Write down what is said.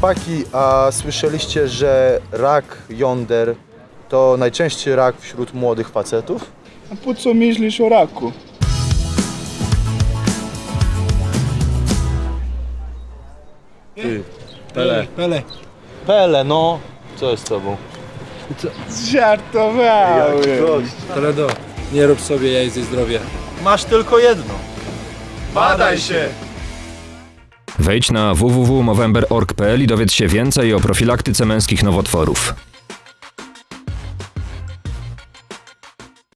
Chłopaki, a słyszeliście, że rak jąder to najczęściej rak wśród młodych facetów? A po co myślisz o raku? Pele. Pele. Pele, no. Co jest z tobą? Żartowałem. Toledo, nie rób sobie jaj ze zdrowia. Masz tylko jedno. Badaj się! Wejdź na www.movember.org.pl i dowiedz się więcej o profilaktyce męskich nowotworów.